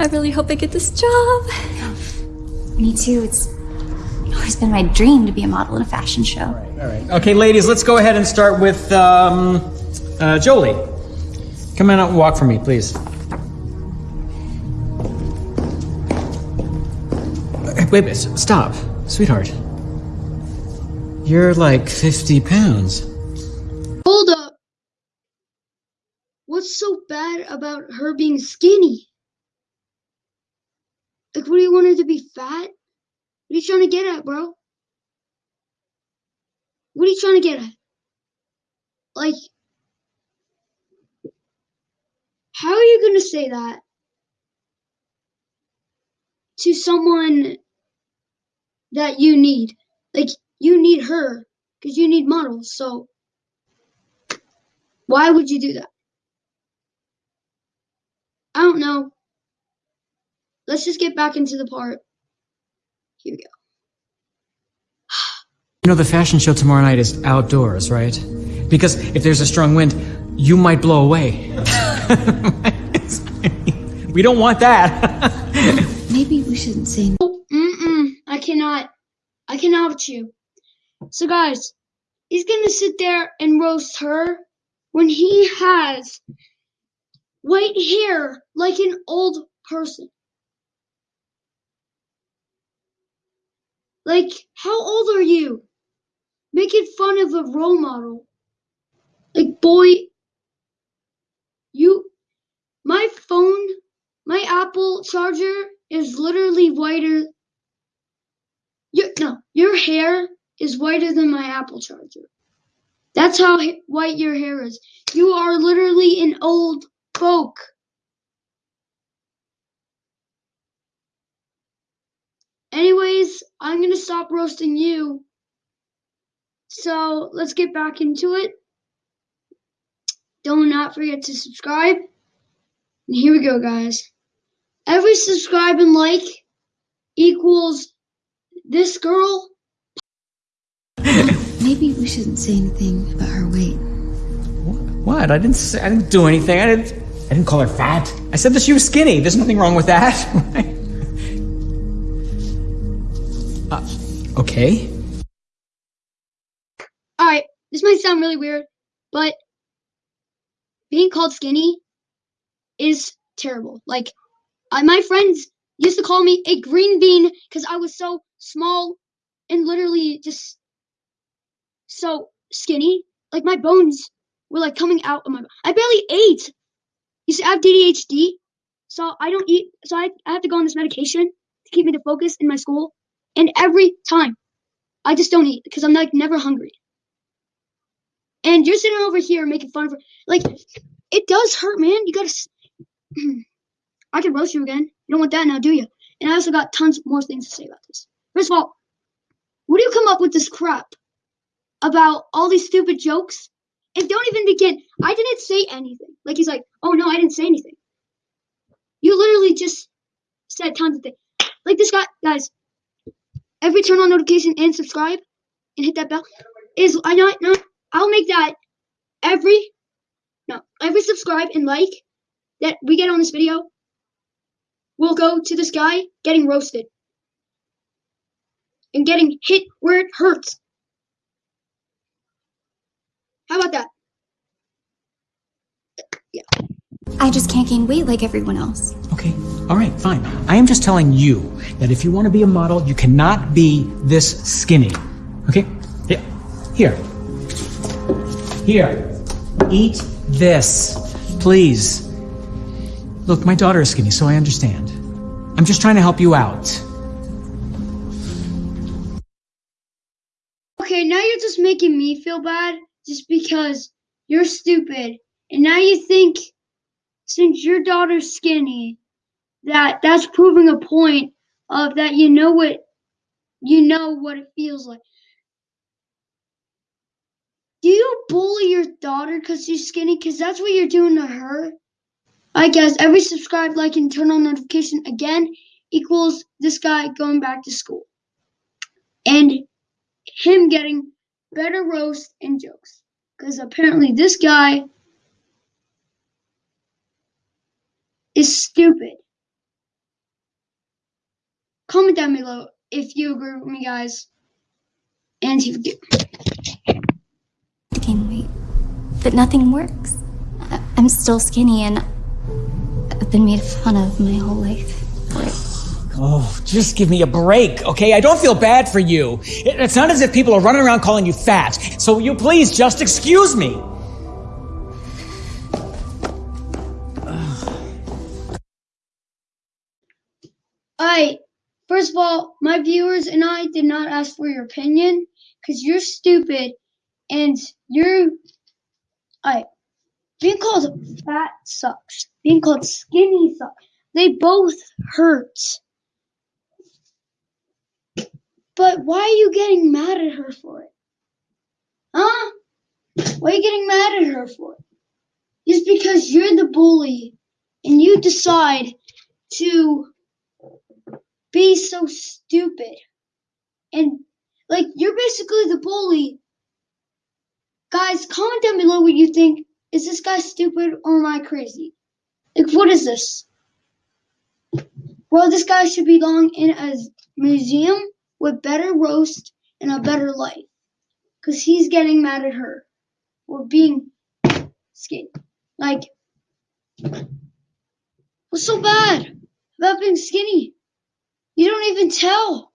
I really hope I get this job. Me too. It's always been my dream to be a model in a fashion show. All right. Okay, ladies, let's go ahead and start with um, uh, Jolie. Come on out and walk for me, please. Wait, wait, stop. Sweetheart. You're like 50 pounds. Hold up. What's so bad about her being skinny? Like, what do you want her to be fat? What are you trying to get at, bro? What are you trying to get at? Like, how are you going to say that to someone that you need? Like, you need her because you need models, so why would you do that? I don't know. Let's just get back into the part. Here we go. You know, the fashion show tomorrow night is outdoors, right? Because if there's a strong wind, you might blow away. we don't want that. Maybe we shouldn't say. Mm-mm. I cannot. I cannot with you. So, guys, he's gonna sit there and roast her when he has white hair like an old person. Like, how old are you? Making fun of a role model. Like, boy, you, my phone, my Apple charger is literally whiter. You, no, your hair is whiter than my Apple charger. That's how white your hair is. You are literally an old folk. Anyways, I'm gonna stop roasting you. So let's get back into it. Do not not forget to subscribe. And here we go, guys. Every subscribe and like equals this girl. Maybe we shouldn't say anything about her weight. what? I didn't say, I didn't do anything. I didn't I didn't call her fat. I said that she was skinny. There's nothing wrong with that. okay. Alright, this might sound really weird, but being called skinny is terrible. Like, I, my friends used to call me a green bean because I was so small and literally just so skinny. Like, my bones were like coming out of my. I barely ate. You see, I have ADHD, so I don't eat. So I, I have to go on this medication to keep me to focus in my school. And every time, I just don't eat because I'm like never hungry. And you're sitting over here making fun of her. Like, it does hurt, man. You gotta. I can roast you again. You don't want that now, do you? And I also got tons more things to say about this. First of all, what do you come up with this crap about all these stupid jokes? And don't even begin. I didn't say anything. Like he's like, oh no, I didn't say anything. You literally just said tons of things. Like this guy, guys. Every turn on notification and subscribe and hit that bell is I know no I'll make that every no every subscribe and like that we get on this video will go to this guy getting roasted and getting hit where it hurts. How about that? Yeah. I just can't gain weight like everyone else. Okay. All right, fine. I am just telling you that if you want to be a model, you cannot be this skinny. Okay? Yeah. Here. Here. Eat this. Please. Look, my daughter is skinny, so I understand. I'm just trying to help you out. Okay, now you're just making me feel bad just because you're stupid. And now you think since your daughter's skinny that that's proving a point of that you know what you know what it feels like. Do you bully your daughter because she's skinny? Because that's what you're doing to her. I guess every subscribe, like, and turn on notification again equals this guy going back to school. And him getting better roast and jokes. Because apparently this guy is stupid. Comment down below if you agree with me, guys. And if you to gain weight, but nothing works. I- I'm still skinny and I've been made fun of my whole life. Oh, just give me a break, okay? I don't feel bad for you. It- It's not as if people are running around calling you fat. So you please just excuse me. First of all, my viewers and I did not ask for your opinion because you're stupid and you're. Alright, being called fat sucks. Being called skinny sucks. They both hurt. But why are you getting mad at her for it? Huh? Why are you getting mad at her for it? Just because you're the bully and you decide to be so stupid. And like you're basically the bully. Guys, comment down below what you think. Is this guy stupid or am I crazy? Like what is this? Well, this guy should belong in a museum with better roast and a better life. Cause he's getting mad at her for being skinny. Like what's so bad about being skinny? You don't even tell.